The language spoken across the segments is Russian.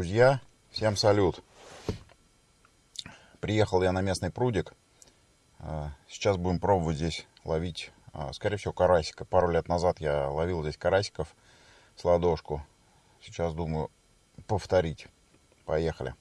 Друзья, всем салют! Приехал я на местный прудик. А, сейчас будем пробовать здесь ловить, а, скорее всего, карасика. Пару лет назад я ловил здесь карасиков с ладошку. Сейчас думаю повторить. Поехали.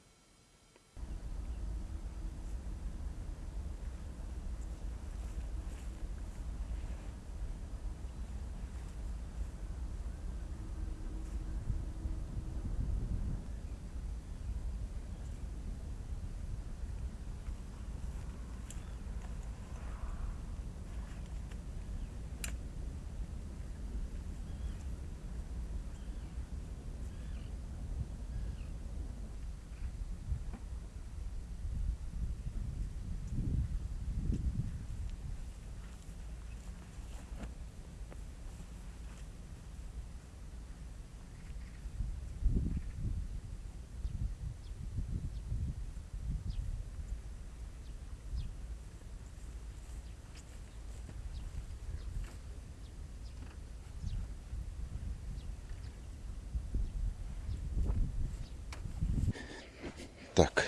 Так,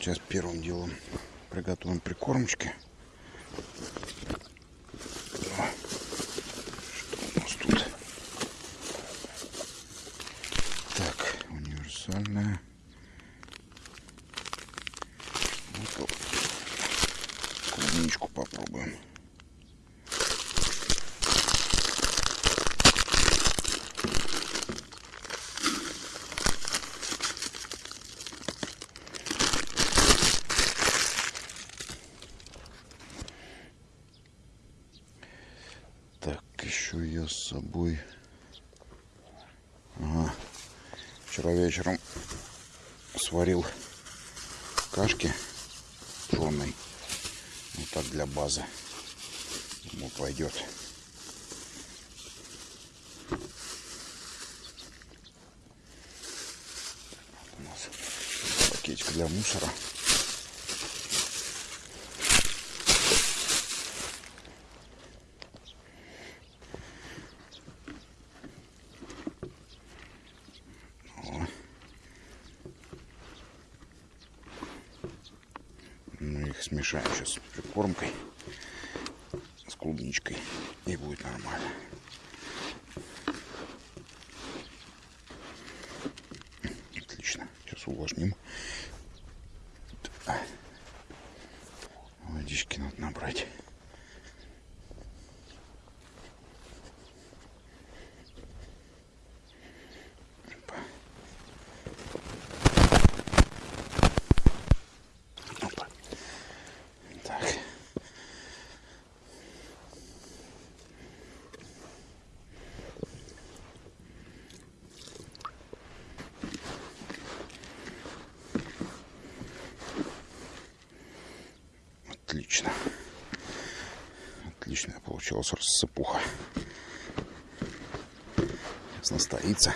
сейчас первым делом приготовим прикормочки. Что у нас тут? Так, универсальная. Вот клубничку попробуем. Еще я с собой. Ага. вчера вечером сварил кашки пшенной вот так для базы. Ему пойдет пакетик для мусора смешаем сейчас с прикормкой, с клубничкой, и будет нормально. Отлично. Сейчас увлажним. Отлично. Отличная получилась рассыпуха. Сейчас настоится.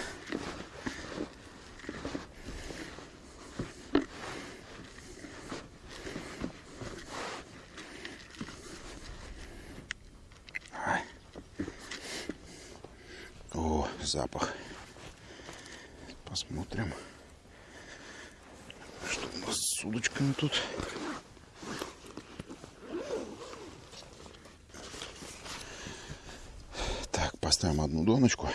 О, запах. Посмотрим, что у нас с удочками тут. Поставим одну доночку.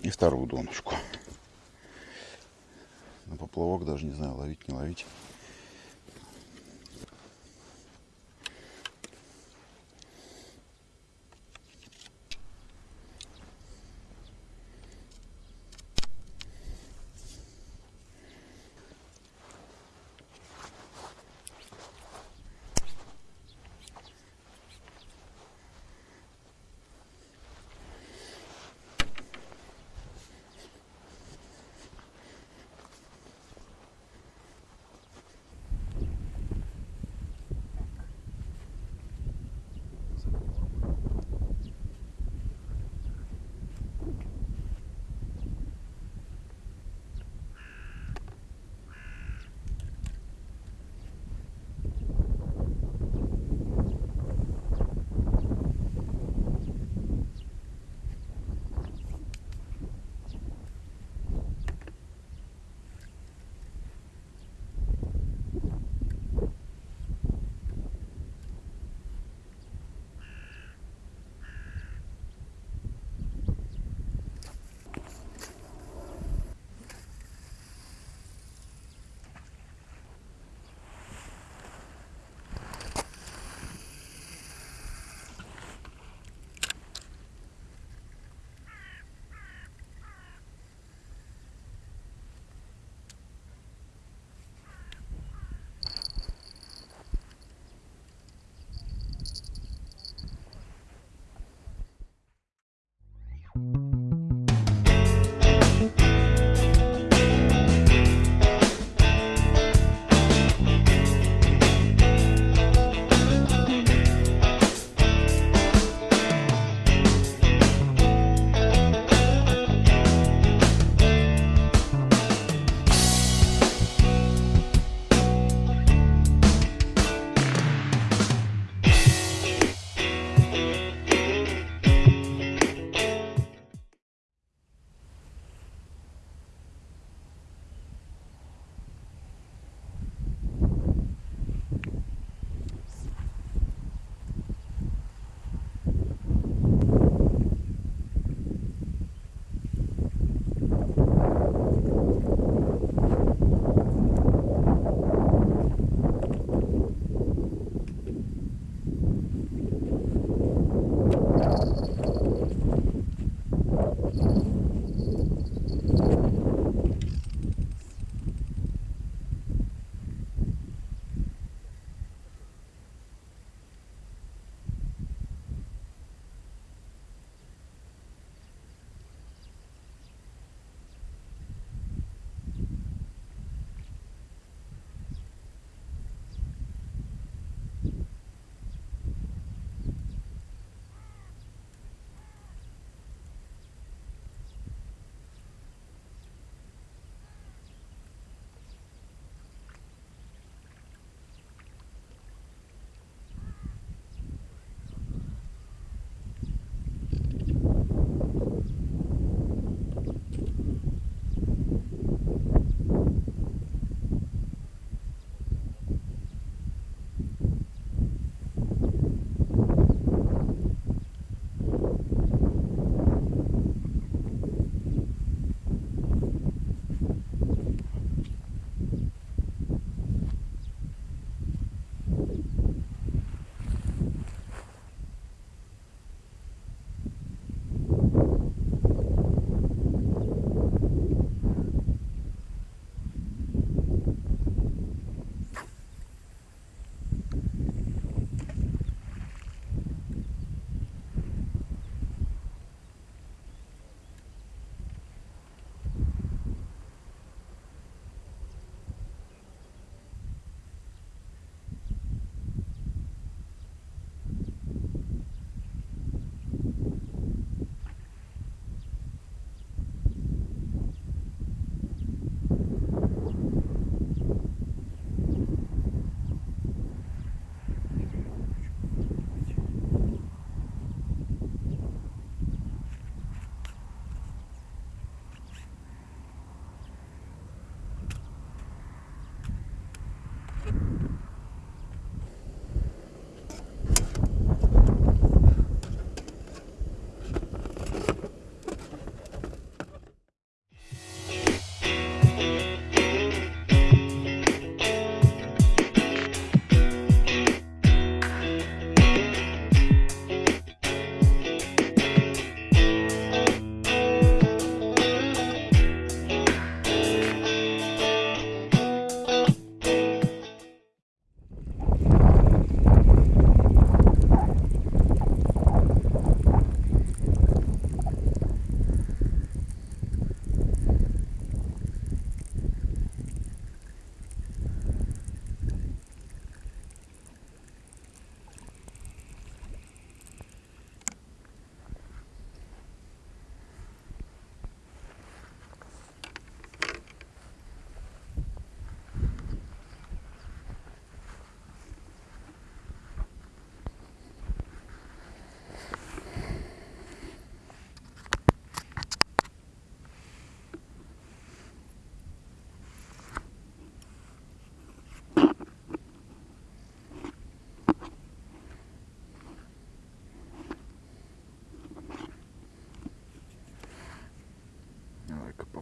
И вторую доночку. На поплавок даже не знаю, ловить, не ловить.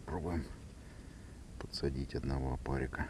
попробуем подсадить одного опарика.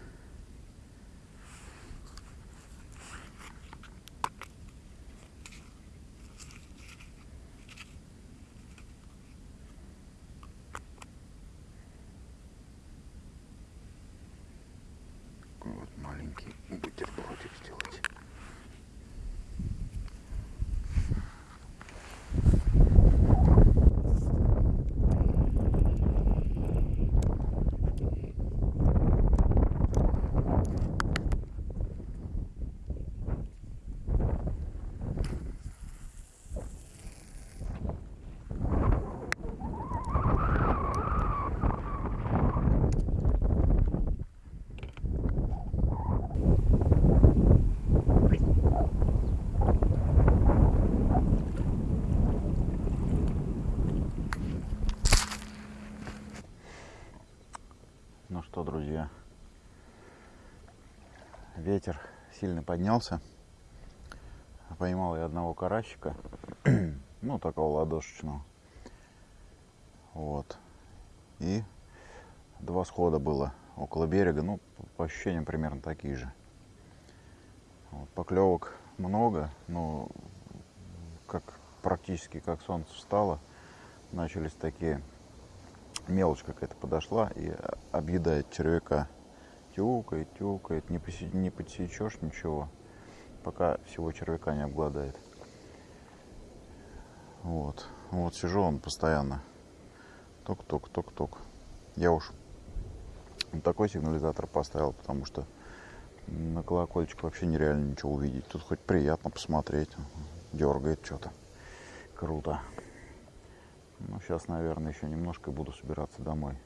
Сильно поднялся. Поймал я одного карасика, ну такого ладошечного. Вот. И два схода было около берега, ну по ощущениям примерно такие же. Вот, поклевок много, но как практически как солнце встало, начались такие мелочь какая-то подошла и объедает червяка. Тюкает, тюкает, не, поси, не подсечешь ничего, пока всего червяка не обгладает. Вот. Вот сижу он постоянно. Ток-ток, ток-ток. Я уж такой сигнализатор поставил, потому что на колокольчик вообще нереально ничего увидеть. Тут хоть приятно посмотреть. Дергает что-то. Круто. Ну, сейчас, наверное, еще немножко буду собираться домой.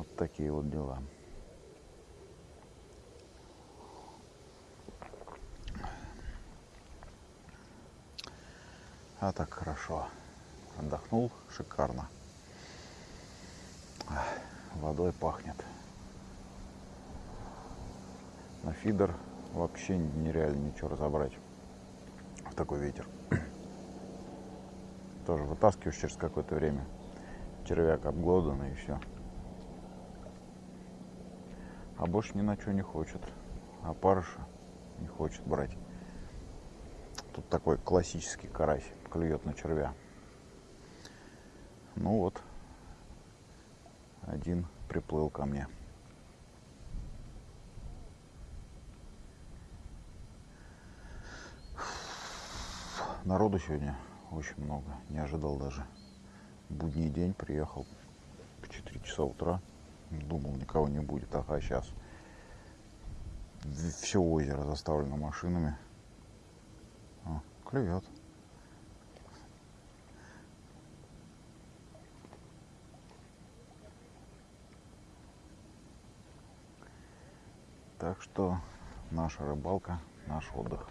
Вот такие вот дела. А так хорошо. Отдохнул шикарно. Водой пахнет. На фидер вообще нереально ничего разобрать в такой ветер. Тоже вытаскиваешь через какое-то время. Червяк обглоданный и все. А больше ни на что не хочет. А парыша не хочет брать. Тут такой классический карась клюет на червя. Ну вот, один приплыл ко мне. Народу сегодня очень много, не ожидал даже. Будний день приехал в 4 часа утра. Думал, никого не будет. Ага, сейчас. Все озеро заставлено машинами. О, клюет. Так что наша рыбалка, наш отдых.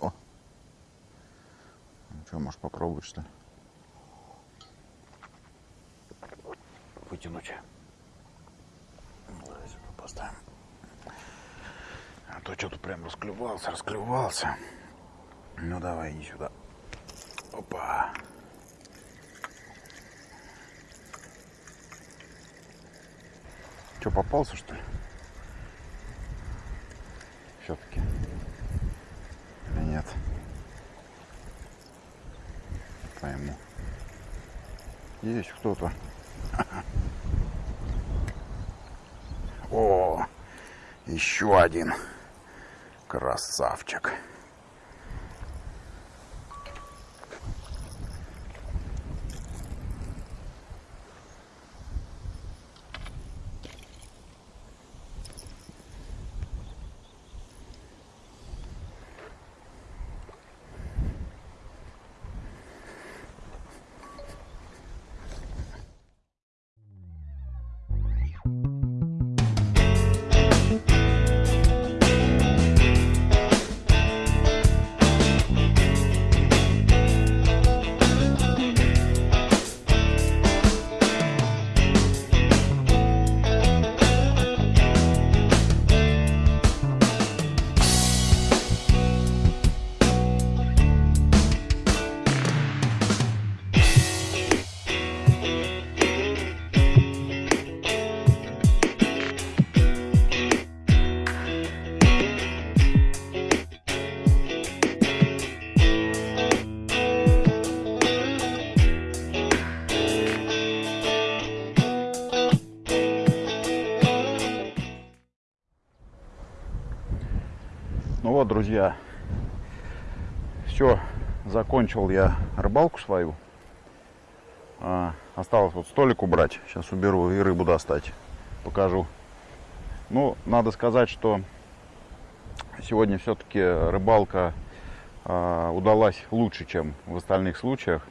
О! Что, можешь попробовать, что ли? Вытянуть. Давай сюда поставим. А то что-то прям расклевался, расклевался. Ну давай, иди сюда. Опа. Что, попался, что ли? Есть кто-то. О, еще один красавчик. Друзья, все, закончил я рыбалку свою. А, осталось вот столик убрать. Сейчас уберу и рыбу достать. Покажу. Ну, надо сказать, что сегодня все-таки рыбалка а, удалась лучше, чем в остальных случаях.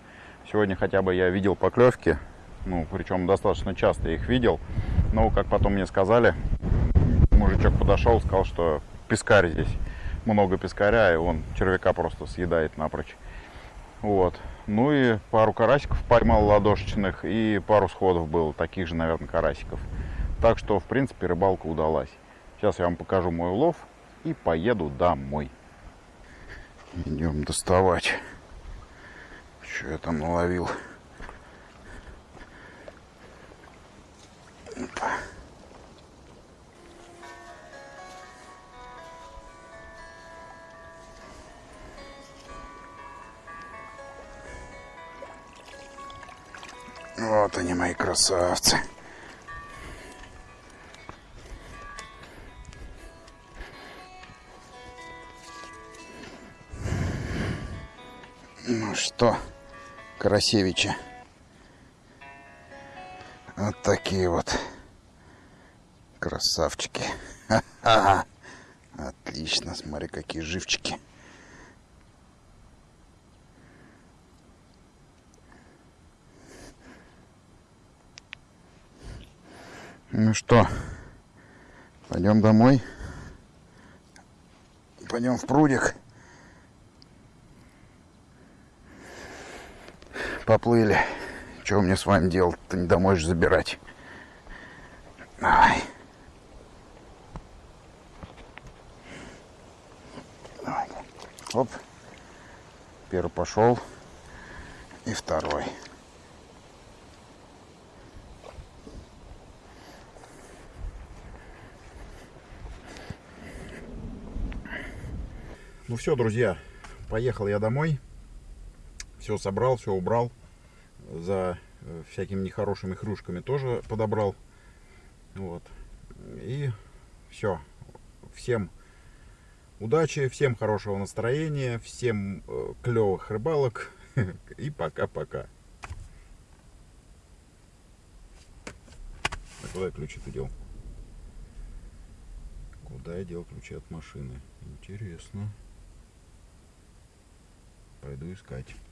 Сегодня хотя бы я видел поклевки. Ну, причем достаточно часто их видел. Но, как потом мне сказали, мужичок подошел, сказал, что пескарь здесь. Много пескаря, и он червяка просто съедает напрочь. Вот. Ну и пару карасиков поймал ладошечных, и пару сходов было, таких же, наверное, карасиков. Так что, в принципе, рыбалка удалась. Сейчас я вам покажу мой улов и поеду домой. Идем доставать. Что я там наловил? Опа. Вот они, мои красавцы. Ну что, Карасевича. Вот такие вот красавчики. Ха -ха. Отлично, смотри, какие живчики. Ну что, пойдем домой. Пойдем в прудик. Поплыли. Что мне с вами делать-то? Не домой же забирать. Давай. Давай. Оп. Первый пошел. И второй. Ну все, друзья, поехал я домой. Все собрал, все убрал. За э, всякими нехорошими хрюшками тоже подобрал. Вот. И все. Всем удачи, всем хорошего настроения, всем э, клевых рыбалок. И пока-пока. А куда я ключи-то дел? Куда я дел ключи от машины? Интересно. Пойду искать.